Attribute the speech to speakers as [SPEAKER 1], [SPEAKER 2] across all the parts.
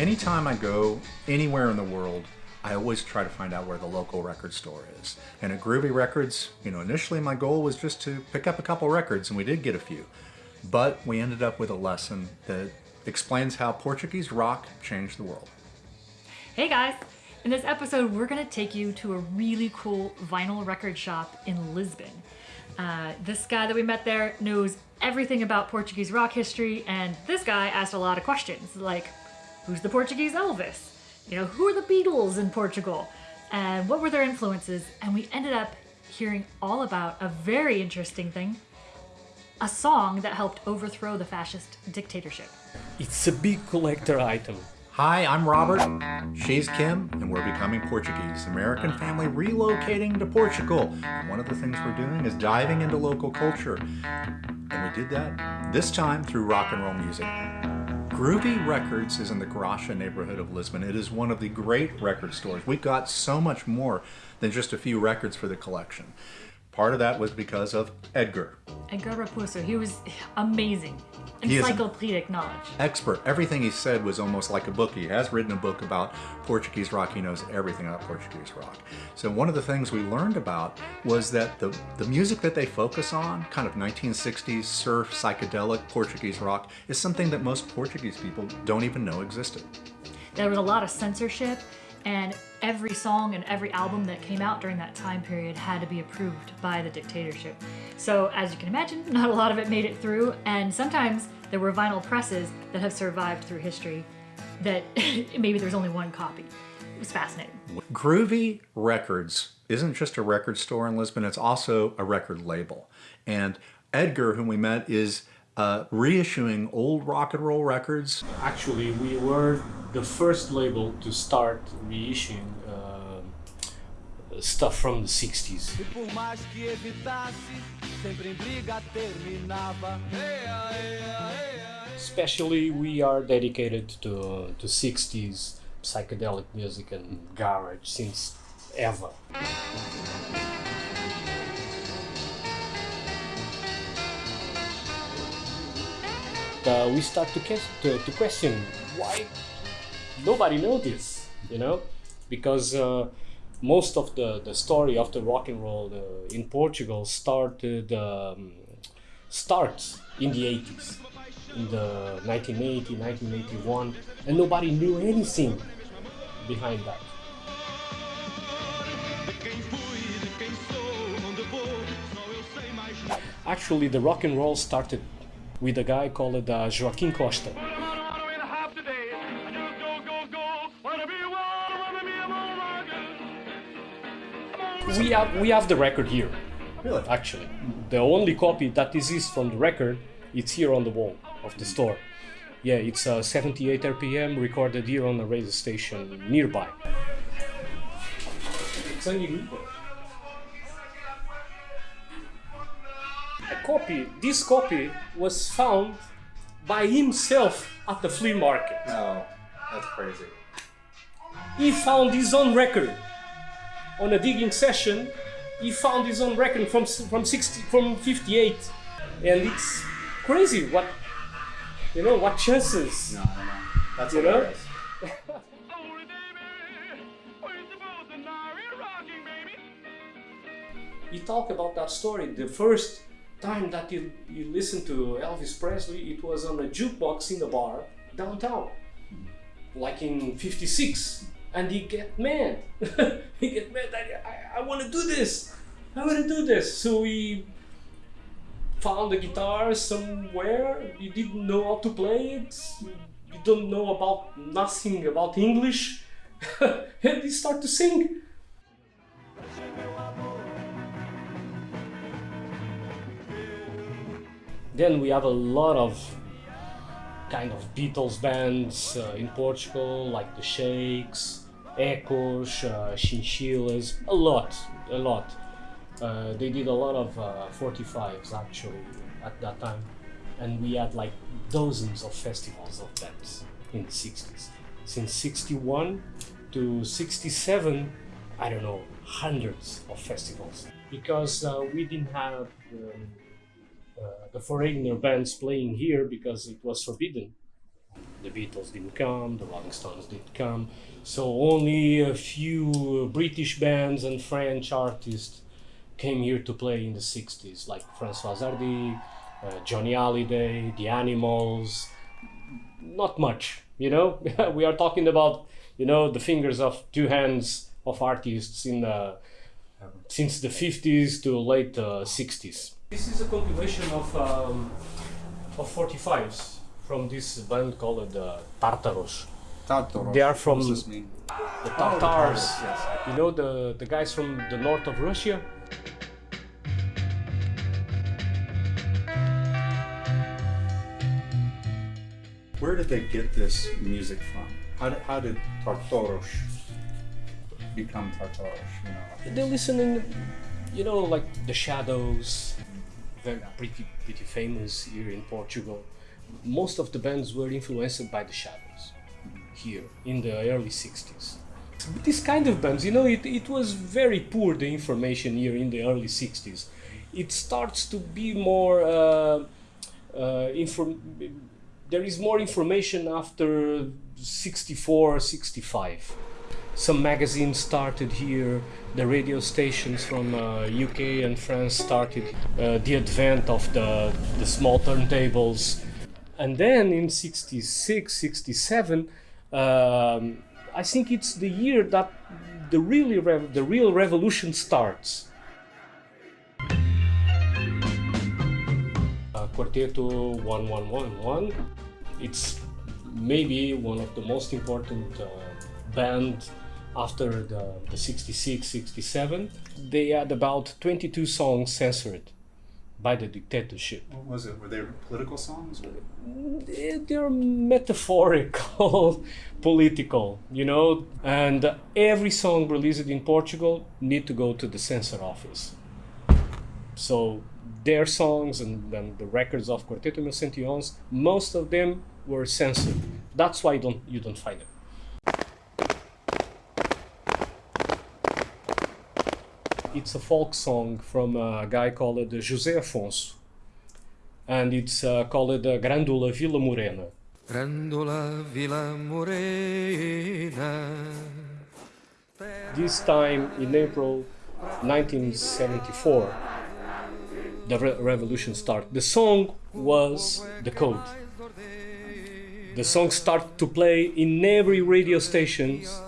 [SPEAKER 1] Anytime I go anywhere in the world, I always try to find out where the local record store is. And at Groovy Records, you know, initially my goal was just to pick up a couple records, and we did get a few. But we ended up with a lesson that explains how Portuguese rock changed the world.
[SPEAKER 2] Hey guys! In this episode, we're going to take you to a really cool vinyl record shop in Lisbon. Uh, this guy that we met there knows everything about Portuguese rock history, and this guy asked a lot of questions like, who's the Portuguese Elvis? You know, who are the Beatles in Portugal? And what were their influences? And we ended up hearing all about a very interesting thing a song that helped overthrow the fascist dictatorship.
[SPEAKER 3] It's a big collector item.
[SPEAKER 1] Hi, I'm Robert. She's Kim, and we're becoming Portuguese. American family relocating to Portugal. And one of the things we're doing is diving into local culture. And we did that this time through rock and roll music. Groovy Records is in the Graça neighborhood of Lisbon. It is one of the great record stores. We've got so much more than just a few records for the collection. Part of that was because of Edgar.
[SPEAKER 2] Edgar Raposo, he was amazing.
[SPEAKER 1] He is an
[SPEAKER 2] Encyclopedic knowledge.
[SPEAKER 1] Expert. Everything he said was almost like a book. He has written a book about Portuguese rock. He knows everything about Portuguese rock. So one of the things we learned about was that the, the music that they focus on, kind of 1960s surf, psychedelic Portuguese rock, is something that most Portuguese people don't even know existed.
[SPEAKER 2] There was a lot of censorship, and every song and every album that came out during that time period had to be approved by the dictatorship. So, as you can imagine, not a lot of it made it through, and sometimes there were vinyl presses that have survived through history that maybe there's only one copy. It was fascinating.
[SPEAKER 1] Groovy Records isn't just a record store in Lisbon, it's also a record label. And Edgar, whom we met, is uh, reissuing old rock and roll records.
[SPEAKER 3] Actually, we were the first label to start reissuing uh, stuff from the 60s.
[SPEAKER 4] E por mais que evitasse, sempre em briga terminava.
[SPEAKER 3] Especially, we are dedicated to, to 60s psychedelic music and garage since ever. Uh, we start to, to, to question why nobody this, you know, because uh, most of the, the story of the rock and roll uh, in Portugal started um, starts in the 80s, in the 1980, 1981, and nobody knew anything behind that. Actually, the rock and roll started with a guy called uh, Joaquim Costa. We have we have the record here.
[SPEAKER 1] Really?
[SPEAKER 3] Actually, the only copy that exists from the record, it's here on the wall of the store. Yeah, it's uh, 78 RPM recorded here on a radio station nearby. Sangue Limpo. A copy. This copy was found by himself at the flea market.
[SPEAKER 1] No, that's crazy.
[SPEAKER 3] He found his own record on a digging session. He found his own record from from 60 from 58, and it's crazy. What you know? What chances?
[SPEAKER 1] No, no, no. That's
[SPEAKER 3] You know?
[SPEAKER 1] hilarious.
[SPEAKER 3] He talked about that story. The first time that you, you listened to Elvis Presley, it was on a jukebox in a bar downtown, like in '56. And he get mad. he get mad that I, I want to do this. I want to do this. So he found the guitar somewhere. You didn't know how to play it. You don't know about nothing about English. and he start to sing. Then we have a lot of kind of Beatles bands uh, in Portugal, like the Shakes, Echoes, uh, Chinchillas, a lot, a lot. Uh, they did a lot of uh, 45s actually at that time, and we had like dozens of festivals of bands in the 60s. Since 61 to 67, I don't know, hundreds of festivals because uh, we didn't have um, uh, the foreigner bands playing here because it was forbidden. The Beatles didn't come, the Rolling Stones didn't come, so only a few British bands and French artists came here to play in the 60s, like Françoise Hardy, uh, Johnny Hallyday, The Animals. Not much, you know. we are talking about, you know, the fingers of two hands of artists in the since the 50s to late uh, 60s. This is a compilation of um, of 45s from this band called uh, Tartaros.
[SPEAKER 1] Tartaros.
[SPEAKER 3] They are from
[SPEAKER 1] this mean?
[SPEAKER 3] the Tartars.
[SPEAKER 1] Oh, yes.
[SPEAKER 3] You know the the guys from the north of Russia.
[SPEAKER 1] Where did they get this music from? How did, how did Tartaros become Tartaros? You know,
[SPEAKER 3] They're listening, you know, like the Shadows, very pretty pretty famous here in Portugal. Most of the bands were influenced by the Shadows here in the early 60s. This kind of bands, you know, it, it was very poor the information here in the early 60s. It starts to be more uh, uh, inform. There is more information after 64, 65 some magazines started here. The radio stations from uh, uk and france started uh, the advent of the, the small turntables. And then in 66 67 um, i think it's the year that the really the real revolution starts. Uh, quarteto 1111 it's maybe one of the most important uh, band after the, the 66 67 they had about 22 songs censored by the dictatorship
[SPEAKER 1] what was it? Were they political songs? Or?
[SPEAKER 3] They- they're metaphorical political you know and every song released in portugal need to go to the censor office so their songs and, and the records of quarteto mil Centiões, most of them were censored that's why you don't you don't find them it's a folk song from a guy called José Afonso and it's uh, called uh, Grândola Vila Morena
[SPEAKER 4] Grândola Vila Morena
[SPEAKER 3] This time in April 1974, the re- revolution started. The song was the code. The song started to play in every radio stations,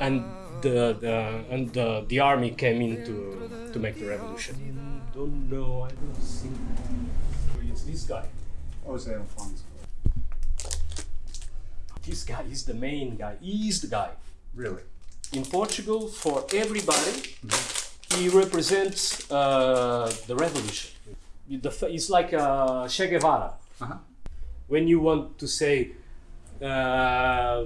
[SPEAKER 3] and the, the and the, the army came in to, to make the revolution. Don't know. I don't think it's this guy.
[SPEAKER 1] Jose Alfonso.
[SPEAKER 3] This guy is the main guy. He is the guy.
[SPEAKER 1] Really?
[SPEAKER 3] in Portugal for everybody. He represents uh, the revolution. It's like uh, Che Guevara.
[SPEAKER 1] Uh-huh.
[SPEAKER 3] When you want to say uh,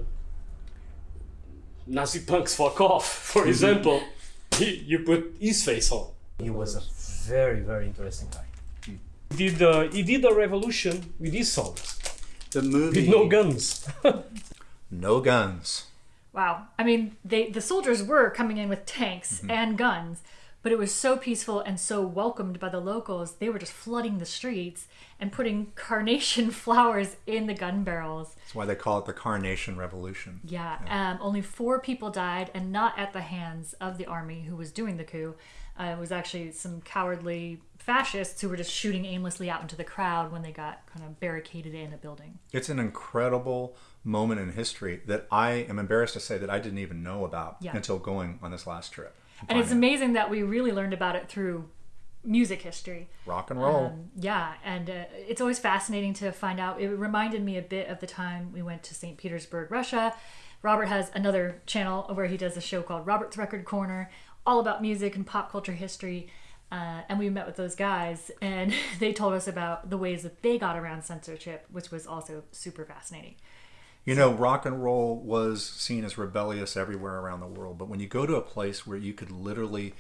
[SPEAKER 3] Nazi punks fuck off, for example, he, you put his face on. He was a very, very interesting guy. He did, uh, he did a revolution with his songs,
[SPEAKER 1] The movie.
[SPEAKER 3] with no guns.
[SPEAKER 1] No guns.
[SPEAKER 2] Wow. I mean, they the soldiers were coming in with tanks and guns, but it was so peaceful and so welcomed by the locals. They were just flooding the streets and putting carnation flowers in the gun barrels.
[SPEAKER 1] That's why they call it the Carnation Revolution.
[SPEAKER 2] Yeah. Um, only four people died, and not at the hands of the army who was doing the coup. Uh, it was actually some cowardly fascists who were just shooting aimlessly out into the crowd when they got kind of barricaded in a building.
[SPEAKER 1] It's an incredible moment in history that I am embarrassed to say that I didn't even know about
[SPEAKER 2] Yeah.
[SPEAKER 1] until going on this last trip.
[SPEAKER 2] And it's amazing that we really learned about it through music history.
[SPEAKER 1] rock and roll.
[SPEAKER 2] Um, yeah, and uh, it's always fascinating to find out. It reminded me a bit of the time we went to St. Petersburg, Russia. Robert has another channel where he does a show called Robert's Record Corner, all about music and pop culture history. Uh, and we met with those guys, and they told us about the ways that they got around censorship, which was also super fascinating.
[SPEAKER 1] You know, rock and roll was seen as rebellious everywhere around the world, but when you go to a place where you could literally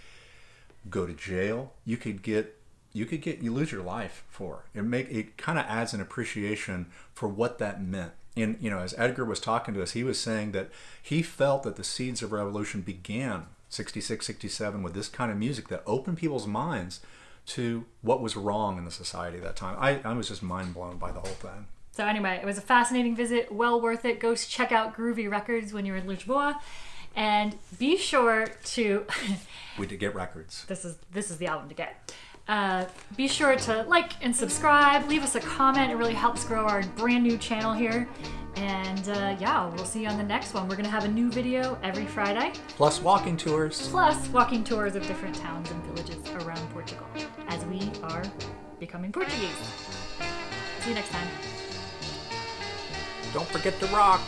[SPEAKER 1] go to jail, you could get you could get you lose your life for it. Make it kind of adds an appreciation for what that meant. And you know, as Edgar was talking to us, he was saying that he felt that the seeds of revolution began 66, 67 with this kind of music that opened people's minds to what was wrong in the society at that time. I, I was just mind blown by the whole thing.
[SPEAKER 2] So anyway, it was a fascinating visit, well worth it. Go check out Groovy Records when you're in Lisboa, and be sure to.
[SPEAKER 1] We did get records.
[SPEAKER 2] this is this is the album to get. Uh, be sure to like and subscribe. Leave us a comment. It really helps grow our brand new channel here. And uh, yeah, we'll see you on the next one. We're gonna have a new video every Friday,
[SPEAKER 1] Plus walking tours.
[SPEAKER 2] plus walking tours of different towns and villages around Portugal as we are becoming Portuguese. See you next time.
[SPEAKER 1] Don't forget to rock.